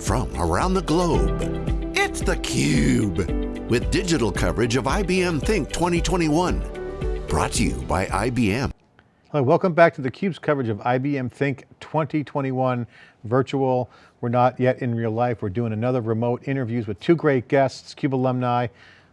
from around the globe. It's theCUBE, with digital coverage of IBM Think 2021. Brought to you by IBM. Hello, welcome back to theCUBE's coverage of IBM Think 2021 virtual. We're not yet in real life. We're doing another remote interviews with two great guests, CUBE alumni,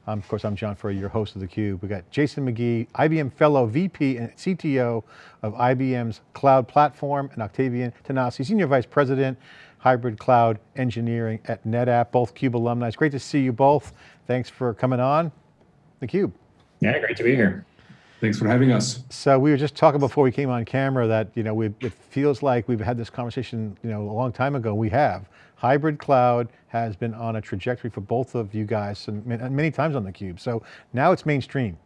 um, of course, I'm John Furrier, your host of theCUBE. We've got Jason McGee, IBM Fellow VP and CTO of IBM's Cloud Platform, and Octavian Tanase, Senior Vice President, Hybrid Cloud Engineering at NetApp, both CUBE alumni. It's great to see you both. Thanks for coming on theCUBE. Yeah, great to be here. Thanks for having us. So we were just talking before we came on camera that you know it feels like we've had this conversation you know a long time ago. We have hybrid cloud has been on a trajectory for both of you guys and many times on theCUBE. So now it's mainstream.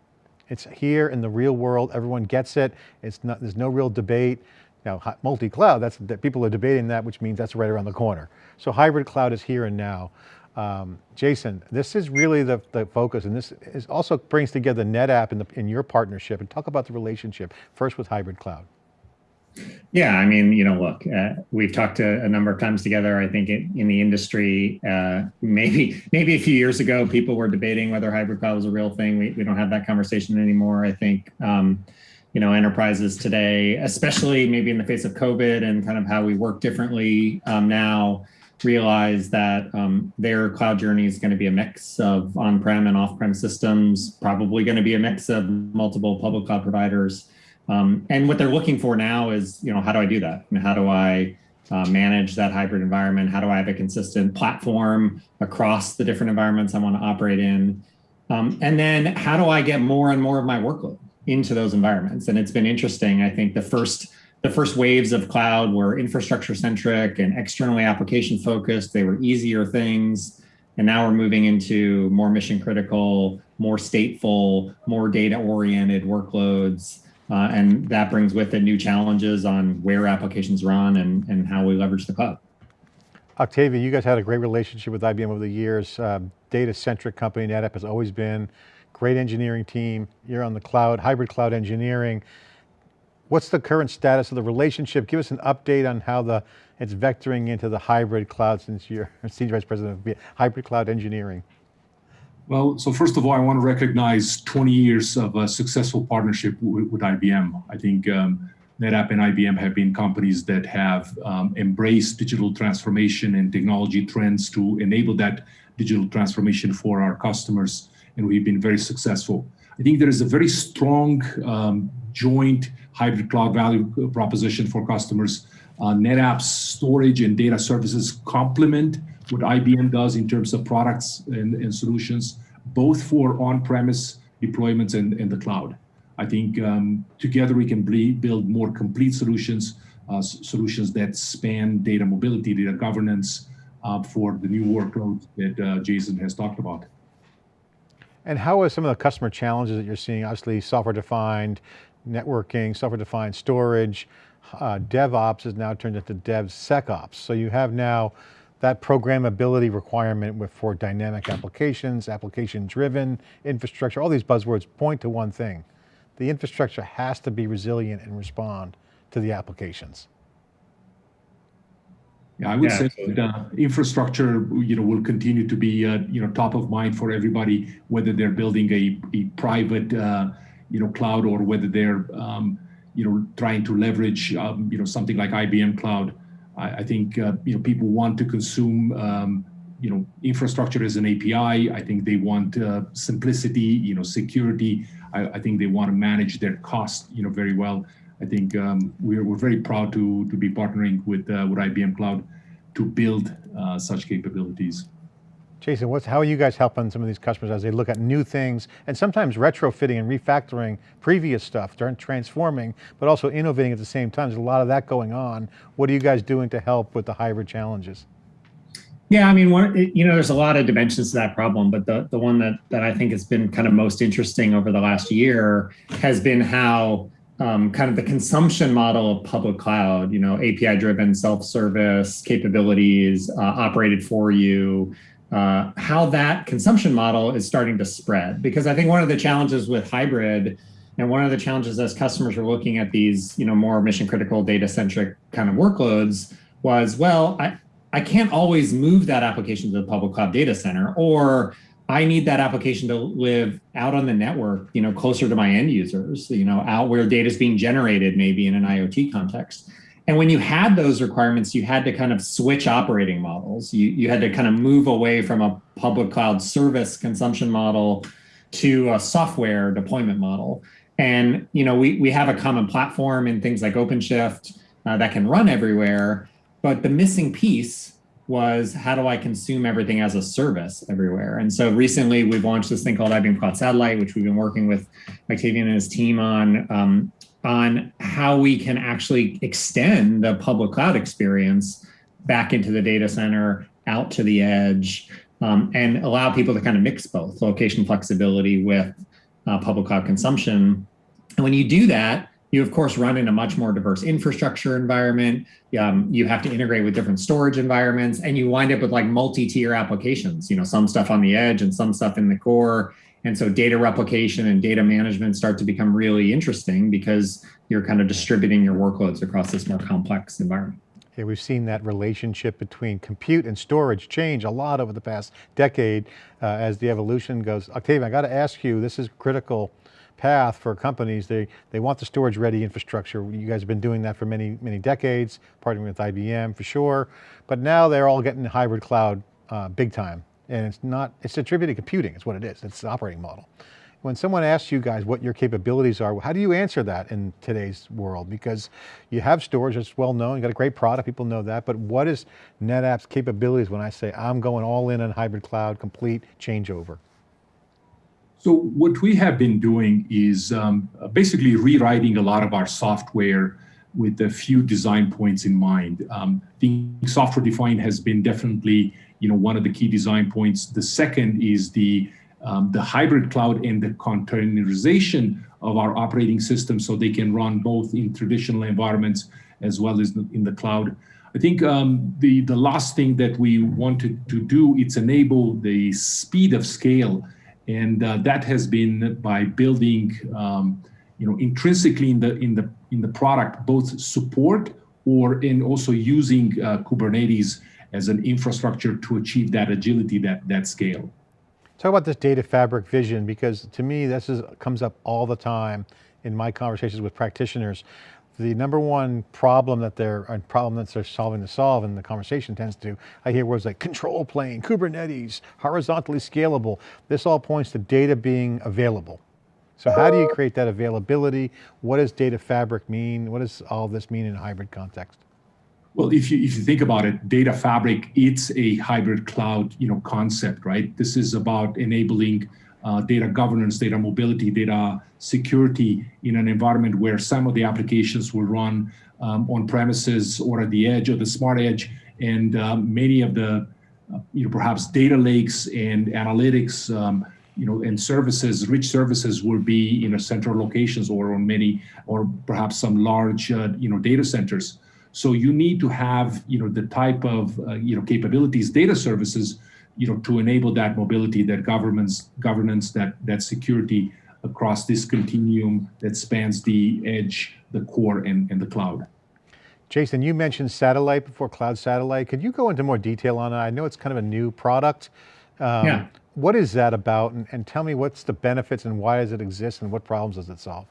It's here in the real world. Everyone gets it. It's not. There's no real debate. Now multi-cloud. That's that people are debating that, which means that's right around the corner. So hybrid cloud is here and now. Um, Jason, this is really the, the focus and this is also brings together NetApp in, the, in your partnership and talk about the relationship first with hybrid cloud. Yeah, I mean, you know, look, uh, we've talked a, a, number of times together. I think it, in the industry, uh, maybe maybe a few years ago, people were debating whether hybrid cloud was a real thing. We, we don't have that conversation anymore. I think, um, you know, enterprises today, especially maybe in the face of COVID and kind of how we work differently um, now, realize that um, their cloud journey is going to be a mix of on-prem and off-prem systems, probably going to be a mix of multiple public cloud providers. Um, and what they're looking for now is, you know, how do I do that? How do I uh, manage that hybrid environment? How do I have a consistent platform across the different environments I want to operate in? Um, and then how do I get more and more of my workload into those environments? And it's been interesting. I think the first the first waves of cloud were infrastructure centric and externally application focused. They were easier things. And now we're moving into more mission critical, more stateful, more data oriented workloads. Uh, and that brings with it new challenges on where applications run and, and how we leverage the cloud. Octavia, you guys had a great relationship with IBM over the years. Uh, Data-centric company, NetApp has always been. Great engineering team. You're on the cloud, hybrid cloud engineering. What's the current status of the relationship? Give us an update on how the it's vectoring into the hybrid cloud since you're Senior Vice President of Hybrid Cloud Engineering. Well, so first of all, I want to recognize 20 years of a successful partnership with, IBM. I think um, NetApp and IBM have been companies that have um, embraced digital transformation and technology trends to enable that digital transformation for our customers, and we've been very successful. I think there is a very strong um, joint hybrid cloud value proposition for customers. Uh, NetApp's storage and data services complement what IBM does in terms of products and, and solutions, both for on-premise deployments and, and the cloud. I think um, together we can build more complete solutions, uh, solutions that span data mobility, data governance uh, for the new workloads that uh, Jason has talked about. And how are some of the customer challenges that you're seeing? Obviously software-defined networking, software-defined storage, uh, DevOps is now turned into DevSecOps. So you have now that programmability requirement with, for dynamic applications, application-driven infrastructure, all these buzzwords point to one thing. The infrastructure has to be resilient and respond to the applications. Yeah, I would yeah, say that uh, infrastructure, you know, will continue to be, uh, you know, top of mind for everybody, whether they're building a, a private, uh, you know, cloud or whether they're, um, you know, trying to leverage, um, you know, something like IBM Cloud. I, I think uh, you know people want to consume um, you know infrastructure as an API. I think they want uh, simplicity, you know, security. I, I, think they want to manage their cost, you know, very well. I think um, we're we're very proud to to be partnering with uh, with IBM Cloud to build uh, such capabilities. Jason, what's, how are you guys helping some of these customers as they look at new things and sometimes retrofitting and refactoring previous stuff, transforming, but also innovating at the same time? There's a lot of that going on. What are you guys doing to help with the hybrid challenges? Yeah, I mean, you know, there's a lot of dimensions to that problem, but the, the one that, that I think has been kind of most interesting over the last year has been how um, kind of the consumption model of public cloud, you know, API driven self-service capabilities uh, operated for you, uh, how that consumption model is starting to spread. Because I think one of the challenges with hybrid and one of the challenges as customers are looking at these, you know, more mission critical data centric kind of workloads was, well, I, I can't always move that application to the public cloud data center, or I need that application to live out on the network, you know, closer to my end users, you know, out where data is being generated, maybe in an IoT context. And when you had those requirements, you had to kind of switch operating models. You, you had to kind of move away from a public cloud service consumption model to a software deployment model. And you know, we, we have a common platform in things like OpenShift uh, that can run everywhere. But the missing piece was how do I consume everything as a service everywhere? And so recently we've launched this thing called IBM Cloud Satellite, which we've been working with Octavian and his team on, um, on how we can actually extend the public cloud experience back into the data center, out to the edge, um, and allow people to kind of mix both location flexibility with uh, public cloud consumption. And when you do that, you of course run in a much more diverse infrastructure environment. Um, you have to integrate with different storage environments and you wind up with like multi-tier applications, you know, some stuff on the edge and some stuff in the core. And so data replication and data management start to become really interesting because you're kind of distributing your workloads across this more complex environment. Yeah, we've seen that relationship between compute and storage change a lot over the past decade uh, as the evolution goes. Octavian, I got to ask you, this is critical path for companies. They, they want the storage ready infrastructure. You guys have been doing that for many, many decades, partnering with IBM for sure. But now they're all getting hybrid cloud uh, big time. And it's not, it's distributed computing, it's what it is. It's the operating model. When someone asks you guys what your capabilities are, how do you answer that in today's world? Because you have storage, it's well known, you got a great product, people know that, but what is NetApp's capabilities when I say I'm going all in on hybrid cloud, complete changeover? So what we have been doing is um, basically rewriting a lot of our software with a few design points in mind. Um, the software defined has been definitely, you know, one of the key design points. The second is the um, the hybrid cloud and the containerization of our operating system so they can run both in traditional environments as well as in the cloud. I think um, the, the last thing that we wanted to do is enable the speed of scale and uh, that has been by building, um, you know, intrinsically in the in the in the product both support or in also using uh, Kubernetes as an infrastructure to achieve that agility, that that scale. Talk about this data fabric vision because to me this is comes up all the time in my conversations with practitioners the number one problem that they're, problem that they're solving to solve and the conversation tends to, I hear words like control plane, Kubernetes, horizontally scalable. This all points to data being available. So how do you create that availability? What does data fabric mean? What does all this mean in a hybrid context? Well, if you if you think about it, data fabric, it's a hybrid cloud, you know, concept, right? This is about enabling uh, data governance, data mobility, data security in an environment where some of the applications will run um, on premises or at the edge or the smart edge, and um, many of the, uh, you know, perhaps data lakes and analytics, um, you know, and services, rich services will be in a central locations or on many, or perhaps some large, uh, you know, data centers. So you need to have, you know, the type of, uh, you know, capabilities, data services you know, to enable that mobility, that governance, governance, that that security across this continuum that spans the edge, the core, and, and the cloud. Jason, you mentioned satellite before, cloud satellite. Could you go into more detail on it? I know it's kind of a new product. Um, yeah. What is that about? And, and tell me what's the benefits and why does it exist and what problems does it solve?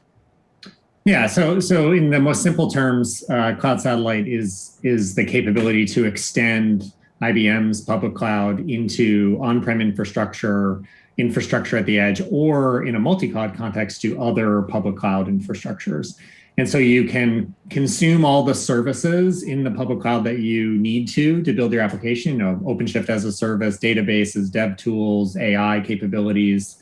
Yeah, so so in the most simple terms, uh, cloud satellite is is the capability to extend IBM's public cloud into on-prem infrastructure, infrastructure at the edge, or in a multi-cloud context to other public cloud infrastructures. And so you can consume all the services in the public cloud that you need to to build your application, you know, OpenShift as a service, databases, dev tools, AI capabilities,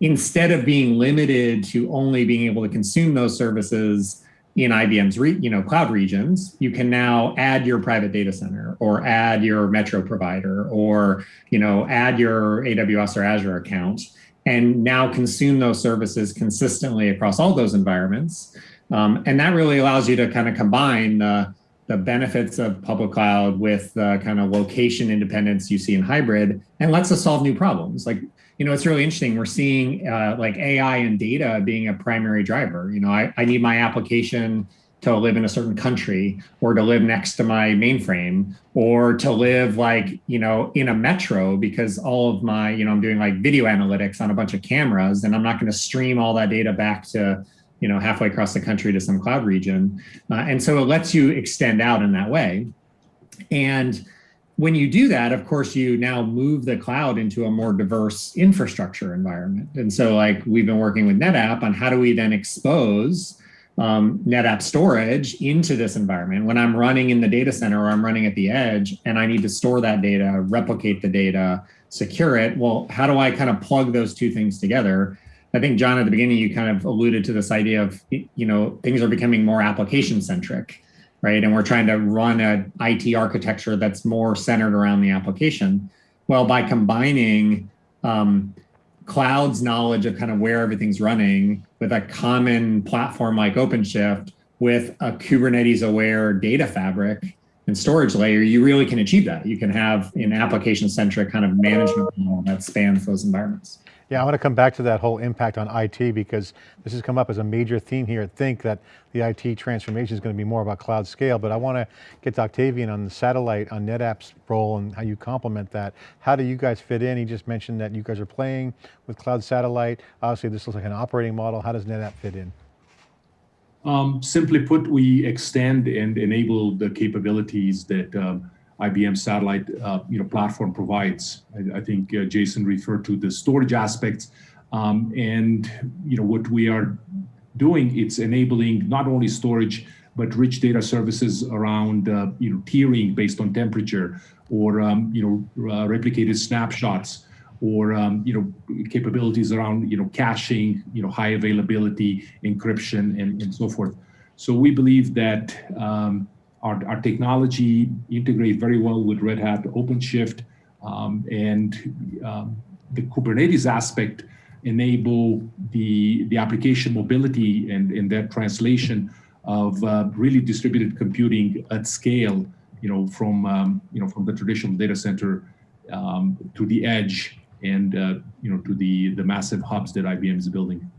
instead of being limited to only being able to consume those services in IBM's you know cloud regions, you can now add your private data center or add your metro provider or you know add your AWS or Azure account and now consume those services consistently across all those environments. Um, and that really allows you to kind of combine the, the benefits of public cloud with the kind of location independence you see in hybrid and lets us solve new problems. Like you know, it's really interesting. We're seeing uh, like AI and data being a primary driver. You know, I, I need my application to live in a certain country or to live next to my mainframe or to live like you know in a metro because all of my you know i'm doing like video analytics on a bunch of cameras and i'm not going to stream all that data back to you know halfway across the country to some cloud region uh, and so it lets you extend out in that way and when you do that, of course, you now move the cloud into a more diverse infrastructure environment. And so like we've been working with NetApp on how do we then expose um, NetApp storage into this environment. When I'm running in the data center or I'm running at the edge and I need to store that data, replicate the data, secure it, well, how do I kind of plug those two things together? I think John, at the beginning, you kind of alluded to this idea of, you know, things are becoming more application centric right? And we're trying to run an IT architecture that's more centered around the application. Well, by combining um, cloud's knowledge of kind of where everything's running with a common platform like OpenShift with a Kubernetes aware data fabric and storage layer, you really can achieve that. You can have an application centric kind of management model that spans those environments. Yeah, I want to come back to that whole impact on IT because this has come up as a major theme here at Think that the IT transformation is going to be more about cloud scale, but I want to get to Octavian on the satellite, on NetApp's role and how you complement that. How do you guys fit in? He just mentioned that you guys are playing with cloud satellite. Obviously this looks like an operating model. How does NetApp fit in? Um, simply put, we extend and enable the capabilities that um, IBM satellite uh, you know, platform provides. I, I think uh, Jason referred to the storage aspects. Um, and you know what we are doing, it's enabling not only storage, but rich data services around uh, you know tiering based on temperature or um, you know uh, replicated snapshots or um, you know capabilities around you know caching, you know high availability, encryption, and, and so forth. So we believe that um, our, our technology integrates very well with Red Hat OpenShift um, and um, the Kubernetes aspect enable the, the application mobility and, and that translation of uh, really distributed computing at scale, you know, from, um, you know, from the traditional data center um, to the edge and, uh, you know, to the, the massive hubs that IBM is building.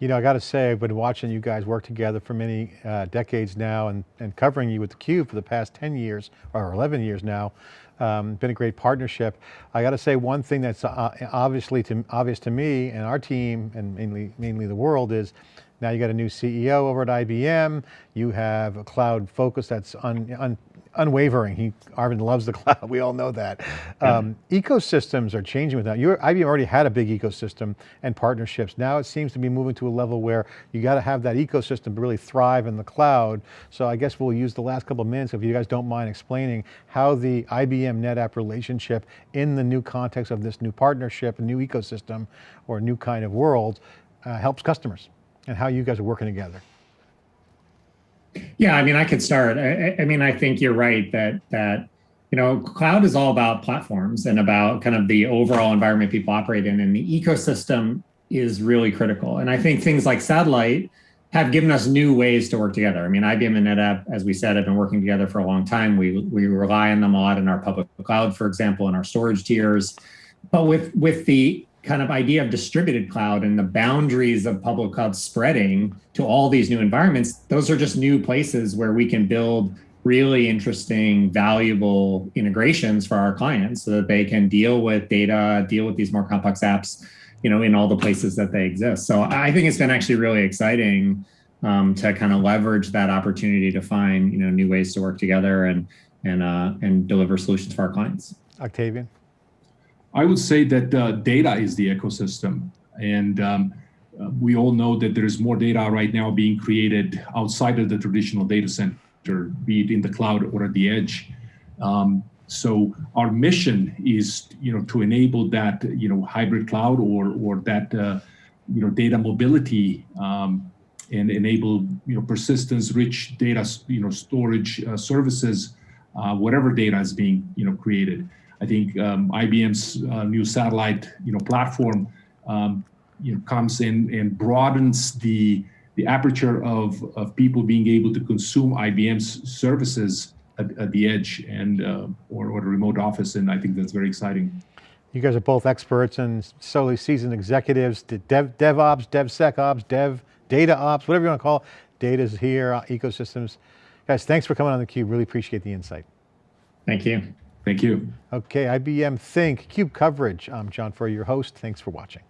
You know, I got to say, I've been watching you guys work together for many uh, decades now and, and covering you with theCUBE for the past 10 years, or 11 years now. Um, been a great partnership. I got to say one thing that's uh, obviously to, obvious to me and our team and mainly, mainly the world is now you got a new CEO over at IBM. You have a cloud focus that's un, un, unwavering. He, Arvind loves the cloud, we all know that. Um, ecosystems are changing with that. IBM already had a big ecosystem and partnerships. Now it seems to be moving to a level where you got to have that ecosystem to really thrive in the cloud. So I guess we'll use the last couple of minutes, if you guys don't mind explaining how the IBM NetApp relationship in the new context of this new partnership, a new ecosystem, or new kind of world, uh, helps customers and how you guys are working together. Yeah, I mean, I could start. I, I, mean, I think you're right that that you know, cloud is all about platforms and about kind of the overall environment people operate in, and the ecosystem is really critical. And I think things like satellite have given us new ways to work together. I mean, IBM and NetApp, as we said, have been working together for a long time. We we rely on them a lot in our public cloud, for example, in our storage tiers. But with with the kind of idea of distributed cloud and the boundaries of public cloud spreading to all these new environments, those are just new places where we can build really interesting, valuable integrations for our clients so that they can deal with data, deal with these more complex apps, you know, in all the places that they exist. So I think it's been actually really exciting um, to kind of leverage that opportunity to find, you know, new ways to work together and and uh, and deliver solutions for our clients. Octavian. I would say that uh, data is the ecosystem. And um, uh, we all know that there's more data right now being created outside of the traditional data center, be it in the cloud or at the edge. Um, so our mission is, you know, to enable that, you know, hybrid cloud or or that, uh, you know, data mobility um, and enable, you know, persistence, rich data, you know, storage uh, services, uh, whatever data is being, you know, created. I think um, IBM's uh, new satellite, you know, platform, um, you know, comes in and broadens the the aperture of of people being able to consume IBM's services at, at the edge and uh, or, or a remote office, and I think that's very exciting. You guys are both experts and solely seasoned executives, dev, DevOps, DevSecOps, Dev, Data Ops, whatever you want to call it. Data's here, uh, ecosystems. Guys, thanks for coming on theCUBE. Really appreciate the insight. Thank you. Thank you. Okay, IBM Think, CUBE coverage. I'm John Furrier, your host. Thanks for watching.